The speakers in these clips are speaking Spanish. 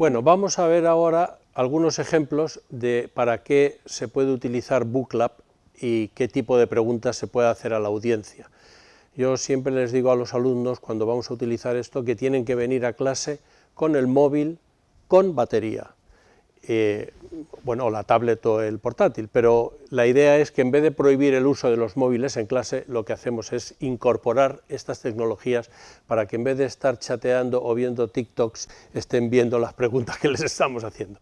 Bueno, vamos a ver ahora algunos ejemplos de para qué se puede utilizar BookLab y qué tipo de preguntas se puede hacer a la audiencia. Yo siempre les digo a los alumnos, cuando vamos a utilizar esto, que tienen que venir a clase con el móvil con batería. Eh, bueno, la tablet o el portátil, pero la idea es que en vez de prohibir el uso de los móviles en clase, lo que hacemos es incorporar estas tecnologías para que en vez de estar chateando o viendo TikToks, estén viendo las preguntas que les estamos haciendo.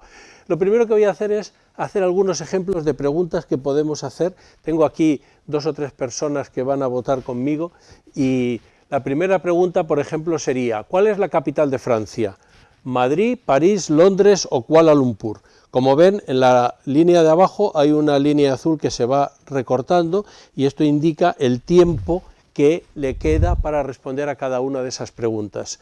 Lo primero que voy a hacer es hacer algunos ejemplos de preguntas que podemos hacer. Tengo aquí dos o tres personas que van a votar conmigo y la primera pregunta, por ejemplo, sería ¿cuál es la capital de Francia? Madrid, París, Londres o Kuala Lumpur. Como ven, en la línea de abajo hay una línea azul que se va recortando y esto indica el tiempo que le queda para responder a cada una de esas preguntas.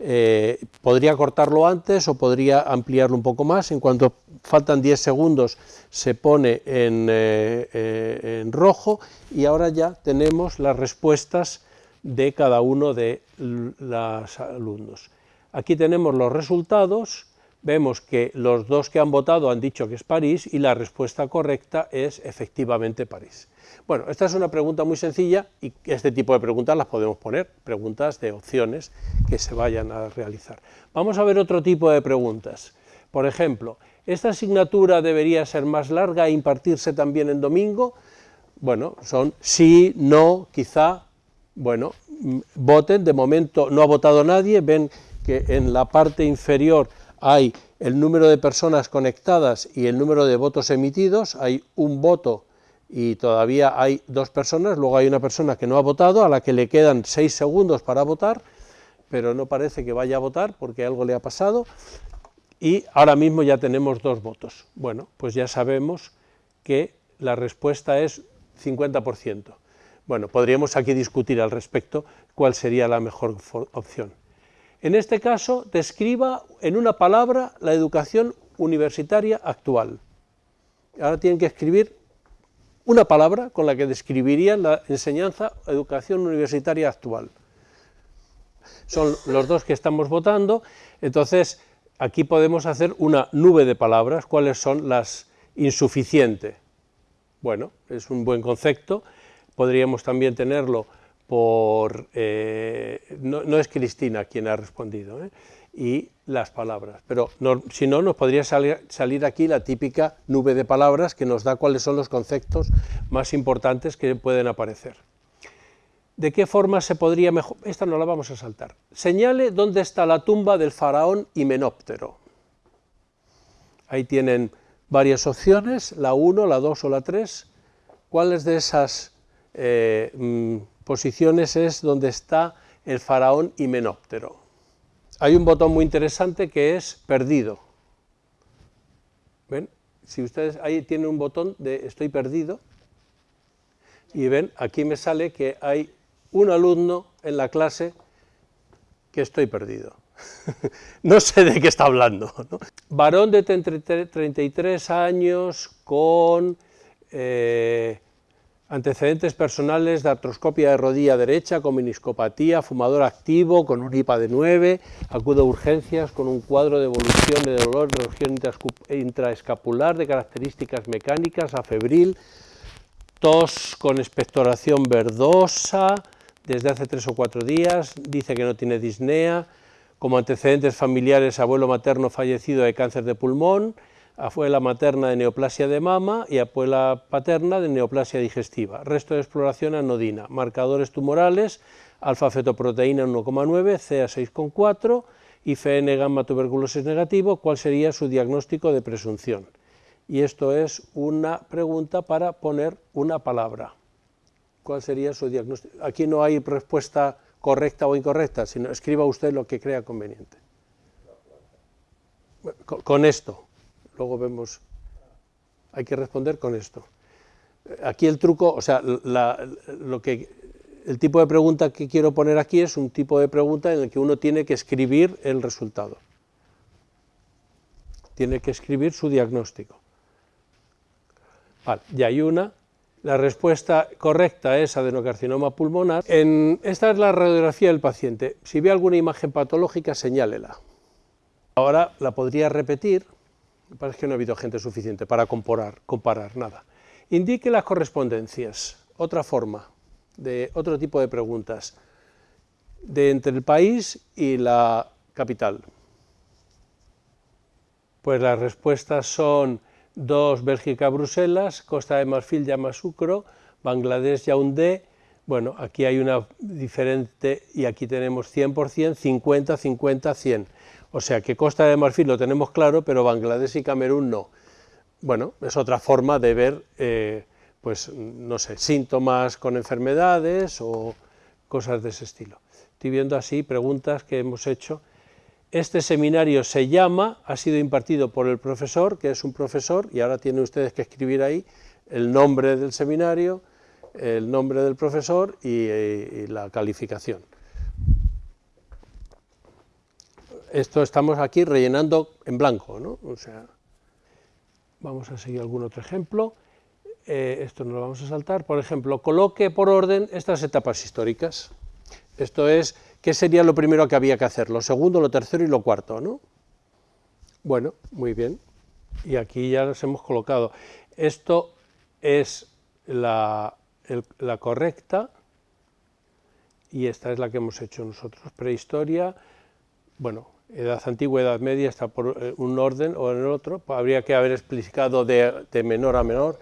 Eh, podría cortarlo antes o podría ampliarlo un poco más, en cuanto faltan 10 segundos se pone eh, eh, en rojo y ahora ya tenemos las respuestas de cada uno de los alumnos. Aquí tenemos los resultados, vemos que los dos que han votado han dicho que es París y la respuesta correcta es efectivamente París. Bueno, esta es una pregunta muy sencilla y este tipo de preguntas las podemos poner, preguntas de opciones que se vayan a realizar. Vamos a ver otro tipo de preguntas. Por ejemplo, ¿esta asignatura debería ser más larga e impartirse también en domingo? Bueno, son sí, no, quizá, bueno, mm, voten, de momento no ha votado nadie, ven que en la parte inferior hay el número de personas conectadas y el número de votos emitidos, hay un voto y todavía hay dos personas, luego hay una persona que no ha votado, a la que le quedan seis segundos para votar, pero no parece que vaya a votar porque algo le ha pasado, y ahora mismo ya tenemos dos votos. Bueno, pues ya sabemos que la respuesta es 50%. Bueno, podríamos aquí discutir al respecto cuál sería la mejor opción. En este caso, describa en una palabra la educación universitaria actual. Ahora tienen que escribir una palabra con la que describirían la enseñanza educación universitaria actual. Son los dos que estamos votando, entonces aquí podemos hacer una nube de palabras, cuáles son las insuficientes. Bueno, es un buen concepto, podríamos también tenerlo por, eh, no, es Cristina quien ha respondido, ¿eh? y las palabras, pero si no nos podría salir, salir, aquí la típica nube de palabras que nos da cuáles son los conceptos más importantes que pueden aparecer. ¿De qué forma se podría mejor? Esta no la vamos a saltar. Señale dónde está la tumba del faraón Himenóptero. Ahí tienen varias opciones, la 1, la 2 o la 3. ¿Cuáles de esas eh, mm, posiciones es donde está el faraón Himenóptero. Hay un botón muy interesante que es perdido. ¿Ven? Si ustedes ahí tienen un botón de estoy perdido, y ven, aquí me sale que hay un alumno en la clase que estoy perdido. no sé de qué está hablando. Varón de 33 años con eh, Antecedentes personales de artroscopia de rodilla derecha con meniscopatía, fumador activo, con un IPA de 9, acude a urgencias con un cuadro de evolución de dolor de región intraescapular de características mecánicas, afebril, tos con expectoración verdosa desde hace tres o cuatro días, dice que no tiene disnea, como antecedentes familiares abuelo materno fallecido de cáncer de pulmón, abuela materna de neoplasia de mama y abuela paterna de neoplasia digestiva. Resto de exploración anodina, marcadores tumorales, alfa-fetoproteína 1,9, CA 6,4 y FN gamma tuberculosis negativo, ¿cuál sería su diagnóstico de presunción? Y esto es una pregunta para poner una palabra. ¿Cuál sería su diagnóstico? Aquí no hay respuesta correcta o incorrecta, sino escriba usted lo que crea conveniente. Con esto, luego vemos, hay que responder con esto. Aquí el truco, o sea, lo que, el tipo de pregunta que quiero poner aquí es un tipo de pregunta en el que uno tiene que escribir el resultado. Tiene que escribir su diagnóstico. Vale, ya hay una. La respuesta correcta es adenocarcinoma pulmonar. Esta es la radiografía del paciente. Si ve alguna imagen patológica, señálela. Ahora la podría repetir, me parece que no ha habido gente suficiente para comparar, comparar nada. Indique las correspondencias, otra forma, de otro tipo de preguntas, de entre el país y la capital. Pues las respuestas son 2 Bélgica, Bruselas, Costa de Marfil, Yamoussoukro, Bangladesh, Yaoundé, bueno, aquí hay una diferente y aquí tenemos 100%, 50, 50, 100. O sea que Costa de Marfil lo tenemos claro, pero Bangladesh y Camerún no. Bueno, es otra forma de ver, eh, pues, no sé, síntomas con enfermedades o cosas de ese estilo. Estoy viendo así preguntas que hemos hecho. Este seminario se llama, ha sido impartido por el profesor, que es un profesor, y ahora tienen ustedes que escribir ahí el nombre del seminario, el nombre del profesor y la calificación. Esto estamos aquí rellenando en blanco, ¿no? O sea, vamos a seguir algún otro ejemplo. Eh, esto no lo vamos a saltar. Por ejemplo, coloque por orden estas etapas históricas. Esto es, ¿qué sería lo primero que había que hacer? Lo segundo, lo tercero y lo cuarto, ¿no? Bueno, muy bien. Y aquí ya los hemos colocado. Esto es la, la correcta y esta es la que hemos hecho nosotros. Prehistoria, bueno, edad antigua, edad media, está por eh, un orden o en el otro, pues habría que haber explicado de, menor a menor,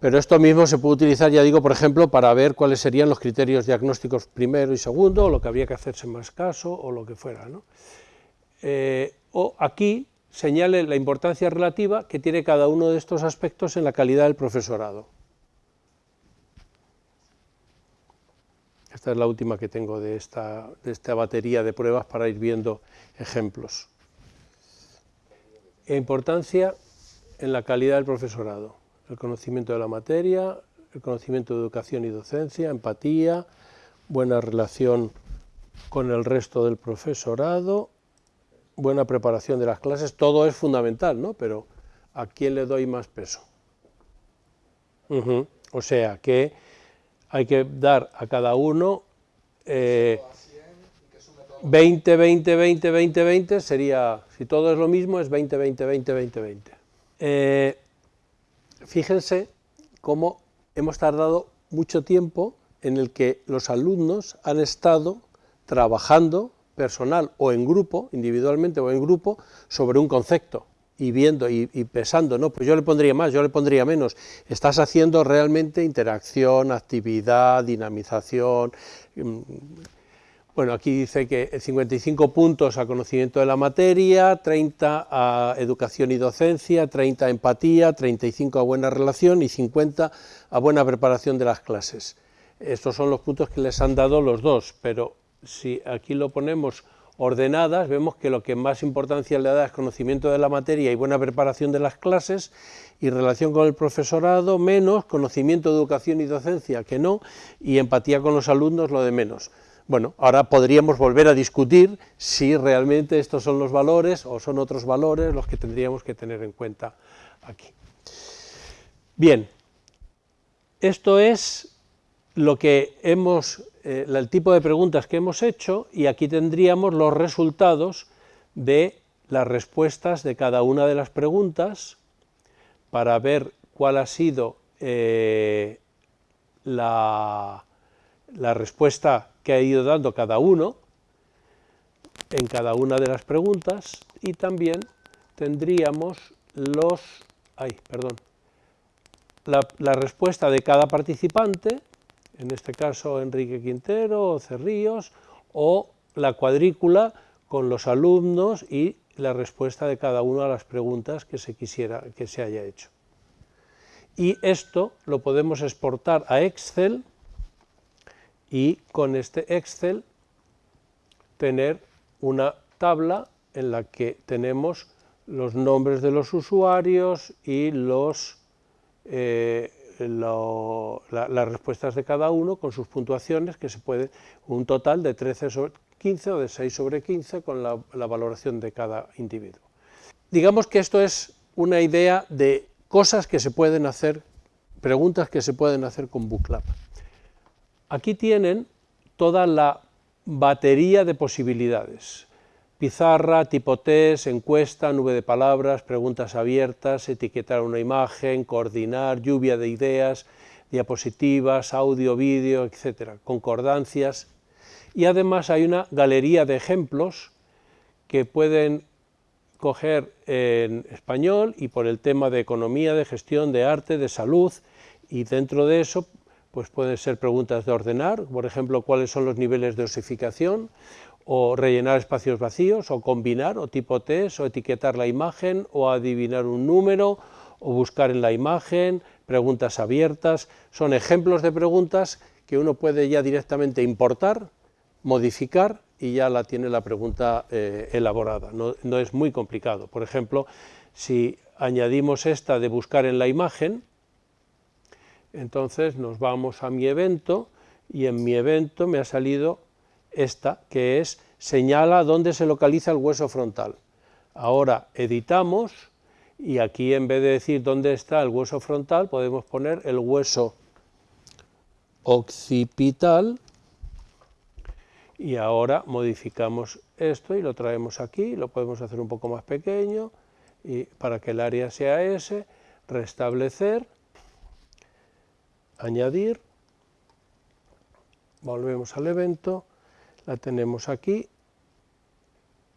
pero esto mismo se puede utilizar, ya digo, por ejemplo, para ver cuáles serían los criterios diagnósticos primero y segundo, o lo que habría que hacerse más caso, o lo que fuera. Eh, o aquí señale la importancia relativa que tiene cada uno de estos aspectos en la calidad del profesorado. Esta es la última que tengo de esta, de esta batería de pruebas para ir viendo ejemplos. Importancia en la calidad del profesorado, el conocimiento de la materia, el conocimiento de educación y docencia, empatía, buena relación con el resto del profesorado, buena preparación de las clases, todo es fundamental, ¿no? Pero ¿a quién le doy más peso? O sea que hay que dar a cada uno 20, 20, 20, 20, 20, sería, si todo es lo mismo, es 20, 20, 20, 20, 20. fíjense cómo hemos tardado mucho tiempo en el que los alumnos han estado trabajando personal o en grupo, individualmente o en grupo, sobre un concepto y viendo y, pesando, no, pues yo le pondría más, yo le pondría menos. Estás haciendo realmente interacción, actividad, dinamización. Mm, bueno, aquí dice que 55 puntos a conocimiento de la materia, 30 a educación y docencia, 30 a empatía, 35 a buena relación y 50 a buena preparación de las clases. Estos son los puntos que les han dado los dos, pero si aquí lo ponemos ordenadas, vemos que lo que más importancia le da es conocimiento de la materia y buena preparación de las clases, y relación con el profesorado, menos, conocimiento de educación y docencia, que no, y empatía con los alumnos, lo de menos. Bueno, ahora podríamos volver a discutir si realmente estos son los valores o son otros valores los que tendríamos que tener en cuenta aquí. Bien, esto es lo que hemos eh, el tipo de preguntas que hemos hecho y aquí tendríamos los resultados de las respuestas de cada una de las preguntas para ver cuál ha sido eh, la, la respuesta que ha ido dando cada uno en cada una de las preguntas y también tendríamos los, ay, perdón, la, la respuesta de cada participante en este caso Enrique Quintero o Cerrillos, o la cuadrícula con los alumnos y la respuesta de cada una de las preguntas que se quisiera que se haya hecho. Y esto lo podemos exportar a Excel y con este Excel tener una tabla en la que tenemos los nombres de los usuarios y los eh, las respuestas de cada uno con sus puntuaciones, que se puede, un total de 13 sobre 15 o de 6 sobre 15 con la, la valoración de cada individuo. Digamos que esto es una idea de cosas que se pueden hacer, preguntas que se pueden hacer con Booklab. Aquí tienen toda la batería de posibilidades. Pizarra, tipo test, encuesta, nube de palabras, preguntas abiertas, etiquetar una imagen, coordinar, lluvia de ideas, diapositivas, audio, vídeo, etcétera, concordancias. Y además hay una galería de ejemplos que pueden coger en español y por el tema de economía, de gestión, de arte, de salud, y dentro de eso pues pueden ser preguntas de ordenar, por ejemplo, cuáles son los niveles de osificación, o rellenar espacios vacíos, o combinar, o tipo test, o etiquetar la imagen, o adivinar un número, o buscar en la imagen, preguntas abiertas, son ejemplos de preguntas que uno puede ya directamente importar, modificar y ya la tiene la pregunta eh, elaborada, no, no es muy complicado. Por ejemplo, si añadimos esta de buscar en la imagen, entonces nos vamos a mi evento y en mi evento me ha salido esta, que es señala dónde se localiza el hueso frontal. Ahora editamos y aquí en vez de decir dónde está el hueso frontal podemos poner el hueso occipital y ahora modificamos esto y lo traemos aquí, lo podemos hacer un poco más pequeño y para que el área sea ese, restablecer añadir, volvemos al evento, la tenemos aquí,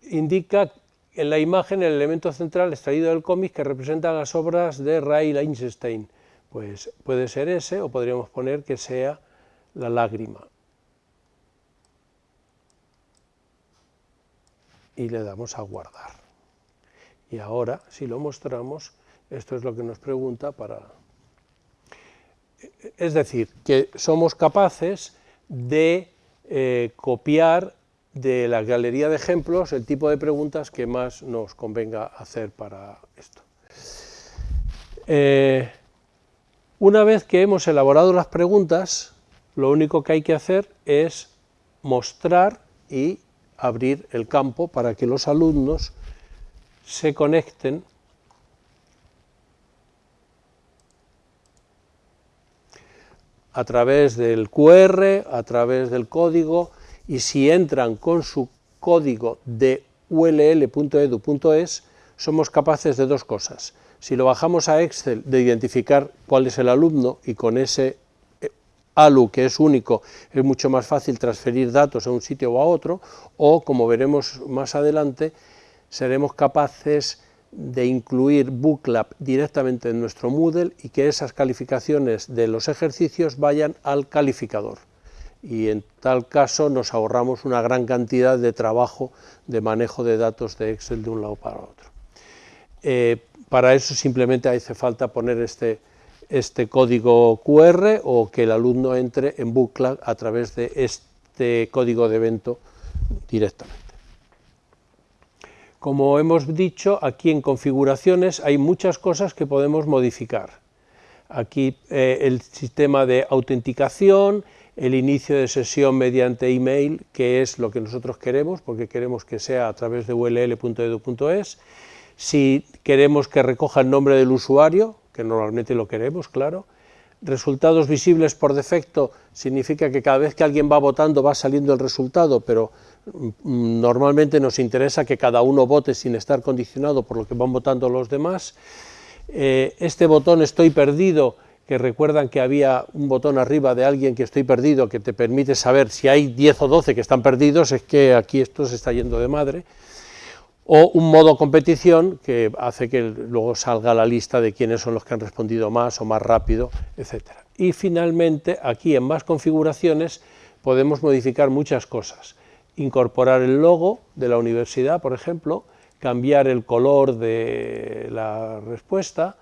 indica en la imagen el elemento central extraído del cómic que representa las obras de Ray Lichtenstein, pues puede ser ese o podríamos poner que sea la lágrima. Y le damos a guardar. Y ahora, si lo mostramos, esto es lo que nos pregunta para es decir, que somos capaces de eh, copiar de la galería de ejemplos el tipo de preguntas que más nos convenga hacer para esto. Eh, una vez que hemos elaborado las preguntas, lo único que hay que hacer es mostrar y abrir el campo para que los alumnos se conecten a través del QR, a través del código, y si entran con su código de ull.edu.es, somos capaces de dos cosas. Si lo bajamos a Excel, de identificar cuál es el alumno y con ese eh, ALU, que es único, es mucho más fácil transferir datos a un sitio o a otro, o, como veremos más adelante, seremos capaces de incluir Booklab directamente en nuestro Moodle y que esas calificaciones de los ejercicios vayan al calificador. Y en tal caso nos ahorramos una gran cantidad de trabajo de manejo de datos de Excel de un lado para otro. Eh, para eso simplemente hace falta poner este, este código QR o que el alumno entre en Booklab a través de este código de evento directamente. Como hemos dicho, aquí en configuraciones hay muchas cosas que podemos modificar. Aquí eh, el sistema de autenticación, el inicio de sesión mediante email, que es lo que nosotros queremos, porque queremos que sea a través de ull.edu.es. Si queremos que recoja el nombre del usuario, que normalmente lo queremos, claro. Resultados visibles por defecto significa que cada vez que alguien va votando va saliendo el resultado, pero normalmente nos interesa que cada uno vote sin estar condicionado por lo que van votando los demás. Eh, este botón estoy perdido, que recuerdan que había un botón arriba de alguien que estoy perdido, que te permite saber si hay 10 o 12 que están perdidos, es que aquí esto se está yendo de madre. O un modo competición, que hace que luego salga la lista de quiénes son los que han respondido más o más rápido, etc. Y finalmente, aquí en más configuraciones, podemos modificar muchas cosas incorporar el logo de la universidad, por ejemplo, cambiar el color de la respuesta,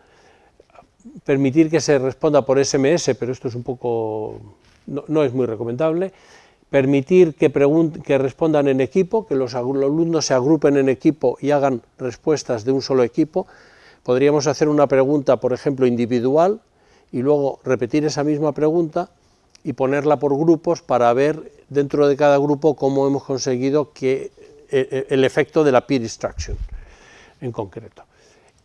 permitir que se responda por SMS, pero esto es un poco, no, es muy recomendable, permitir que, que respondan en equipo, que los alumnos se agrupen en equipo y hagan respuestas de un solo equipo. Podríamos hacer una pregunta, por ejemplo, individual, y luego repetir esa misma pregunta y ponerla por grupos para ver dentro de cada grupo cómo hemos conseguido que eh, eh, el efecto de la peer instruction en concreto.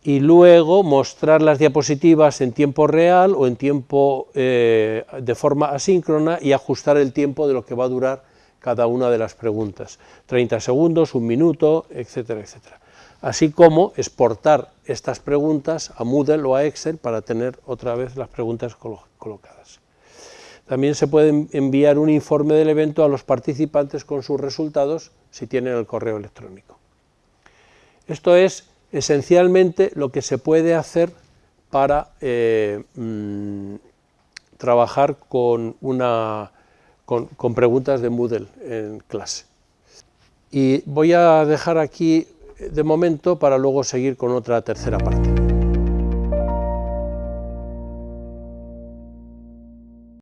Y luego mostrar las diapositivas en tiempo real o en tiempo eh, de forma asíncrona y ajustar el tiempo de lo que va a durar cada una de las preguntas, 30 segundos, un minuto, etcétera, etcétera. Así como exportar estas preguntas a Moodle o a Excel para tener otra vez las preguntas colocadas. También se puede enviar un informe del evento a los participantes con sus resultados si tienen el correo electrónico. Esto es esencialmente lo que se puede hacer para eh, mm, trabajar con, una, con preguntas de Moodle en clase. Y voy a dejar aquí de momento para luego seguir con otra tercera parte.